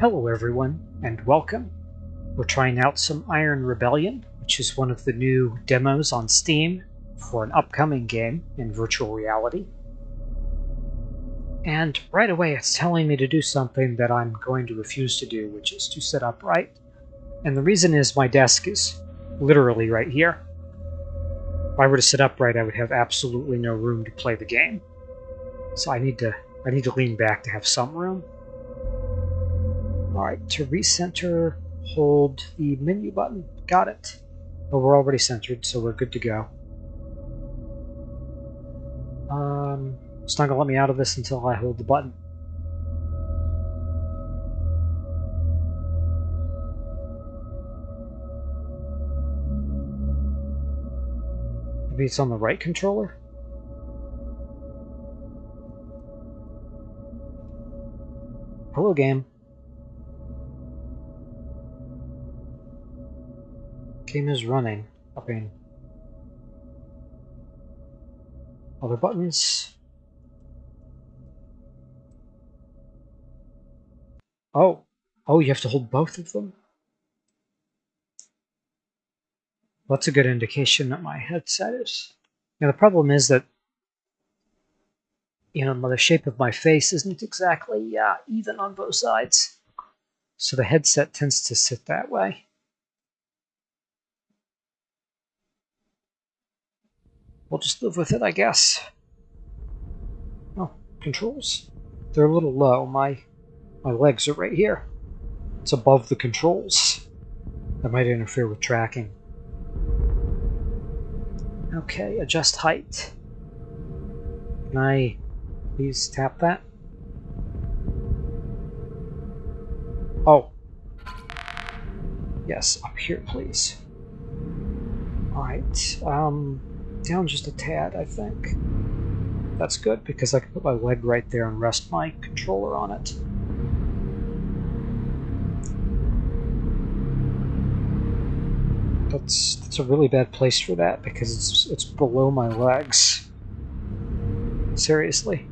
Hello everyone, and welcome. We're trying out some Iron Rebellion, which is one of the new demos on Steam for an upcoming game in virtual reality. And right away it's telling me to do something that I'm going to refuse to do, which is to sit upright. And the reason is my desk is literally right here. If I were to sit upright, I would have absolutely no room to play the game. So I need to I need to lean back to have some room. Alright, to recenter, hold the menu button. Got it. But we're already centered, so we're good to go. Um, it's not going to let me out of this until I hold the button. Maybe it's on the right controller? Hello, game. Game is running. Other buttons. Oh. Oh, you have to hold both of them? That's a good indication that my headset is. Now the problem is that you know, the shape of my face isn't exactly uh, even on both sides. So the headset tends to sit that way. We'll just live with it, I guess. Oh, controls. They're a little low. My my legs are right here. It's above the controls. That might interfere with tracking. Okay, adjust height. Can I Please tap that. Oh. Yes, up here, please. Alright, um, down just a tad, I think. That's good, because I can put my leg right there and rest my controller on it. That's, that's a really bad place for that, because it's, it's below my legs. Seriously.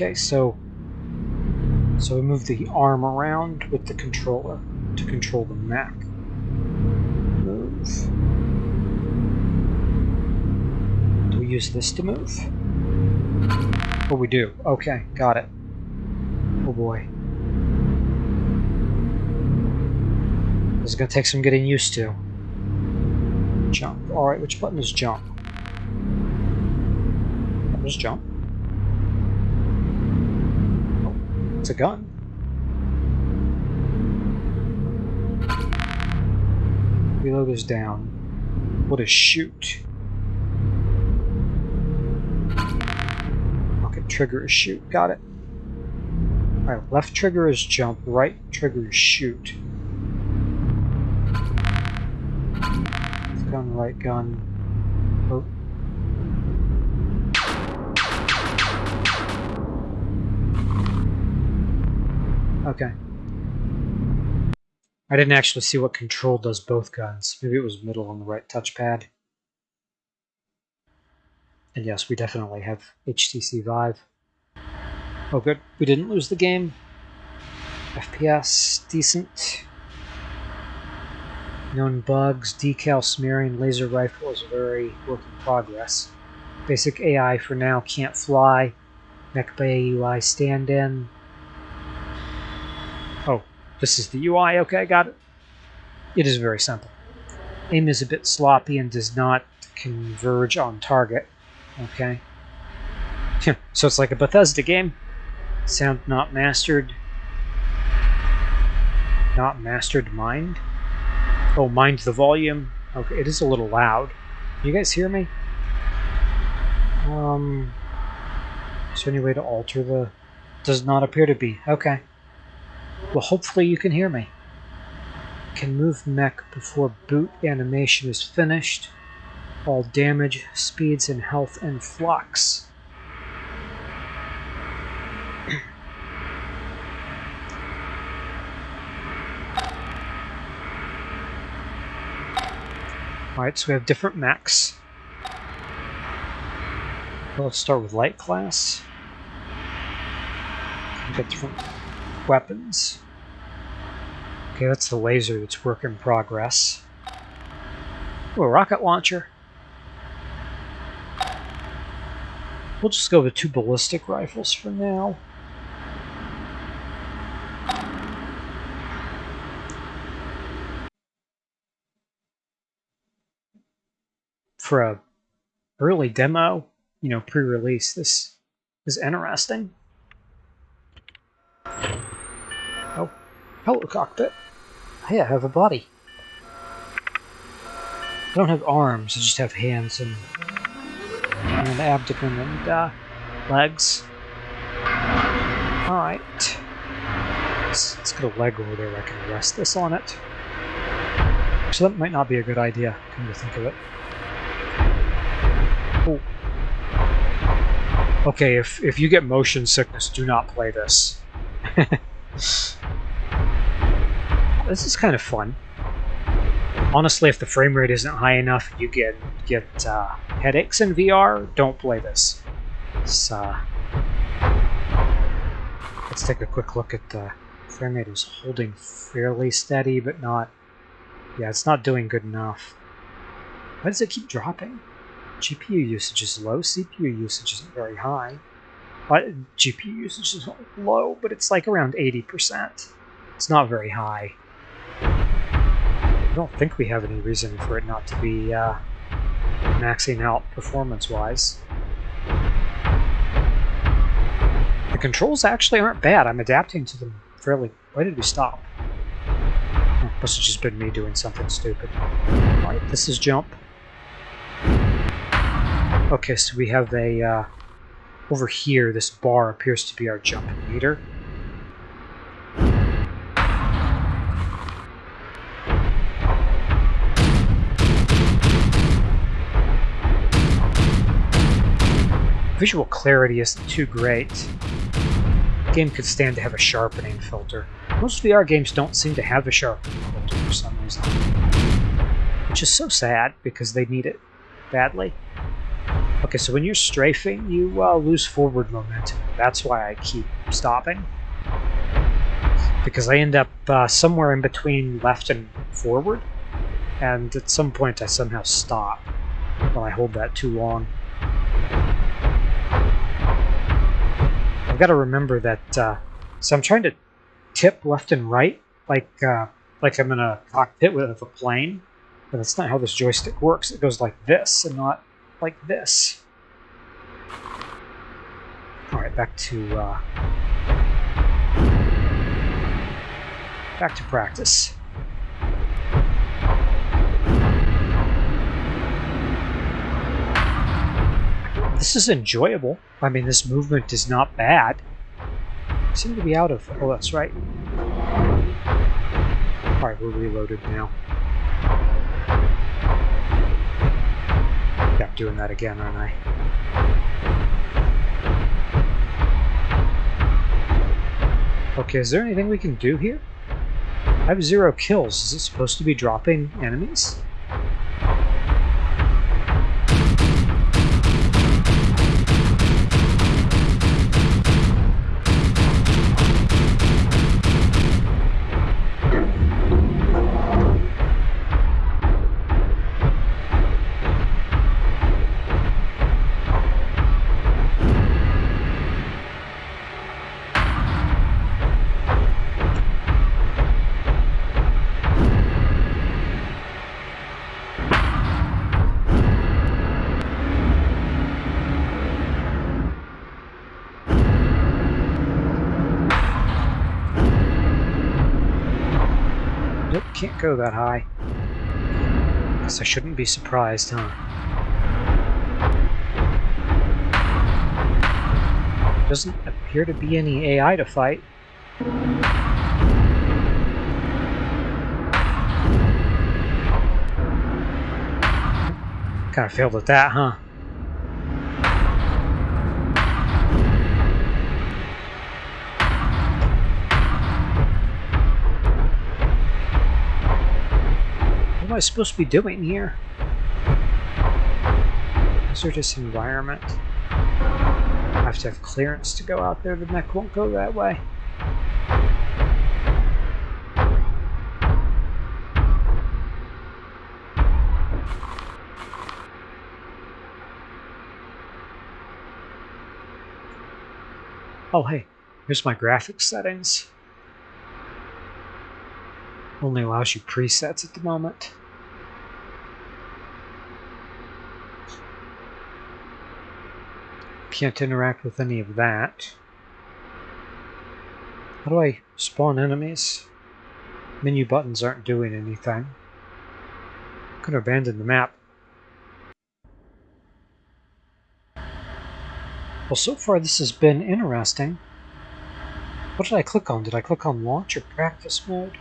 Okay, so so we move the arm around with the controller to control the mech. Move. Do we use this to move? Oh, we do. Okay, got it. Oh boy. This is going to take some getting used to. Jump. Alright, which button is jump? There's jump. A gun. Reload is down. What a shoot? Okay, trigger is shoot. Got it. Alright, left trigger is jump, right trigger is shoot. Gun, right gun. Oh, Okay. I didn't actually see what control does both guns. Maybe it was middle on the right touchpad. And yes, we definitely have HTC Vive. Oh good, we didn't lose the game. FPS, decent. Known bugs, decal smearing, laser rifle is a very work in progress. Basic AI for now can't fly. Mech Bay UI stand-in, this is the UI. Okay, got it. It is very simple. Aim is a bit sloppy and does not converge on target. Okay. so it's like a Bethesda game. Sound not mastered. Not mastered mind. Oh, mind the volume. Okay, it is a little loud. You guys hear me? Um, is there any way to alter the... Does not appear to be. Okay. Well, hopefully you can hear me. Can move mech before boot animation is finished. All damage, speeds, and health in flux. Alright, so we have different mechs. Let's start with light class. Different weapons. Okay, that's the laser that's work in progress. Oh, a rocket launcher. We'll just go with two ballistic rifles for now. For a early demo, you know, pre-release, this is interesting. Hello cockpit. Hey, I have a body. I don't have arms, I just have hands and, and an abdomen and uh, legs. Alright. Let's, let's get a leg over there I can rest this on it. So that might not be a good idea, come to think of it. Oh. Okay, if, if you get motion sickness, do not play this. this is kind of fun. Honestly, if the frame rate isn't high enough, you get get uh, headaches in VR. Don't play this. Uh, let's take a quick look at the frame rate. Is holding fairly steady, but not. Yeah, it's not doing good enough. Why does it keep dropping? GPU usage is low. CPU usage isn't very high. But GPU usage is low, but it's like around 80%. It's not very high. I don't think we have any reason for it not to be uh, maxing out performance-wise. The controls actually aren't bad. I'm adapting to them fairly... Why did we stop? Oh, must have just been me doing something stupid. Alright, this is jump. Okay, so we have a... Uh, over here, this bar appears to be our jump meter. Visual clarity isn't too great. The game could stand to have a sharpening filter. Most VR games don't seem to have a sharpening filter for some reason. Which is so sad, because they need it badly. Okay, so when you're strafing, you uh, lose forward momentum. That's why I keep stopping. Because I end up uh, somewhere in between left and forward. And at some point I somehow stop when I hold that too long. I've got to remember that, uh, so I'm trying to tip left and right, like, uh, like I'm in a cockpit with a plane. But that's not how this joystick works. It goes like this and not like this. Alright, back to, uh, back to practice. This is enjoyable. I mean, this movement is not bad. I seem to be out of... Oh, that's right. Alright, we're reloaded now. Yeah, I'm doing that again, aren't I? Okay, is there anything we can do here? I have zero kills. Is it supposed to be dropping enemies? Can't go that high. Guess I shouldn't be surprised, huh? Doesn't appear to be any AI to fight. Kind of failed at that, huh? I supposed to be doing here? Hazardous environment. I have to have clearance to go out there. The mech won't go that way. Oh, hey, here's my graphics settings. Only allows you presets at the moment. Can't interact with any of that. How do I spawn enemies? Menu buttons aren't doing anything. I'm gonna abandon the map. Well, so far this has been interesting. What did I click on? Did I click on launch or practice mode?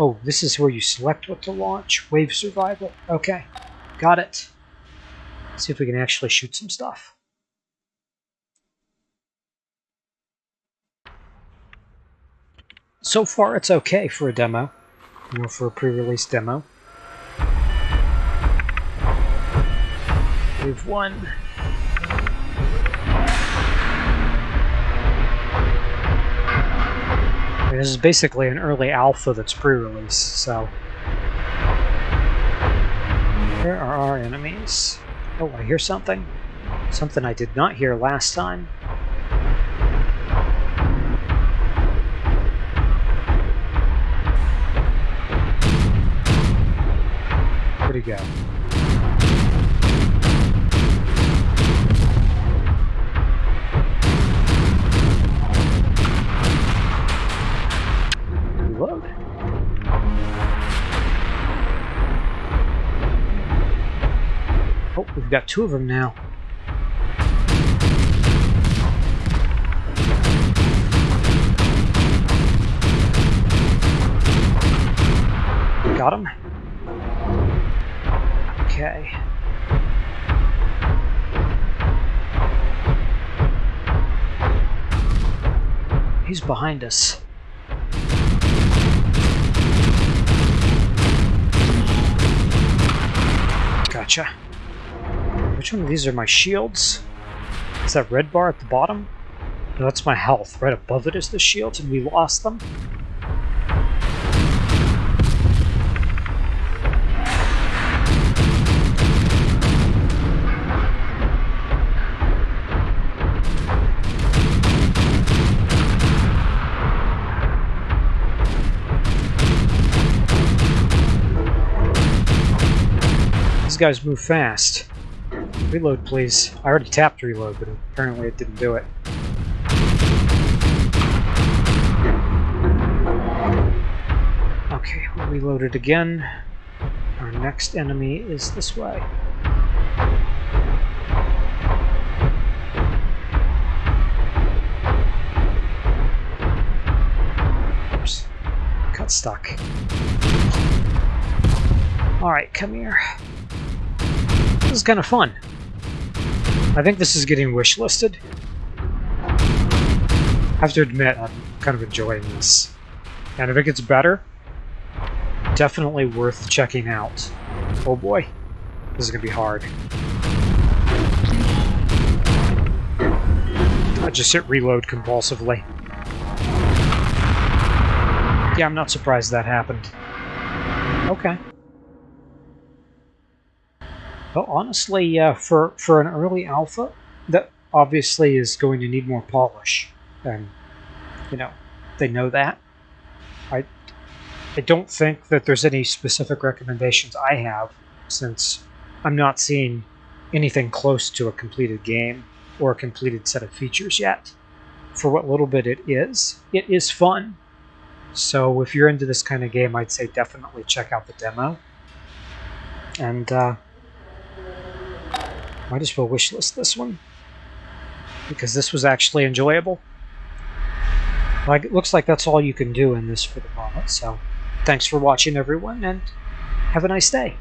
Oh, this is where you select what to launch. Wave survival. Okay, got it. Let's see if we can actually shoot some stuff. So far it's okay for a demo, or for a pre-release demo. We've won. This is basically an early alpha that's pre-release, so... Where are our enemies? Oh, I hear something. Something I did not hear last time. He go? Reload. Oh, we've got two of them now. Got him. Okay. He's behind us. Gotcha. Which one of these are my shields? Is that red bar at the bottom? No, that's my health. Right above it is the shields, and we lost them. These guys move fast. Reload, please. I already tapped reload, but apparently it didn't do it. Okay, we'll reload it again. Our next enemy is this way. Oops. Got stuck. Alright, come here. This is kind of fun. I think this is getting wishlisted. I have to admit, I'm kind of enjoying this. And if it gets better, definitely worth checking out. Oh boy, this is going to be hard. I just hit reload compulsively. Yeah, I'm not surprised that happened. Okay. Well, honestly, uh, for for an early alpha, that obviously is going to need more polish, and you know they know that. I I don't think that there's any specific recommendations I have, since I'm not seeing anything close to a completed game or a completed set of features yet. For what little bit it is, it is fun. So if you're into this kind of game, I'd say definitely check out the demo. And uh, might as well wishlist this one. Because this was actually enjoyable. Like, it looks like that's all you can do in this for the moment, so thanks for watching everyone, and have a nice day.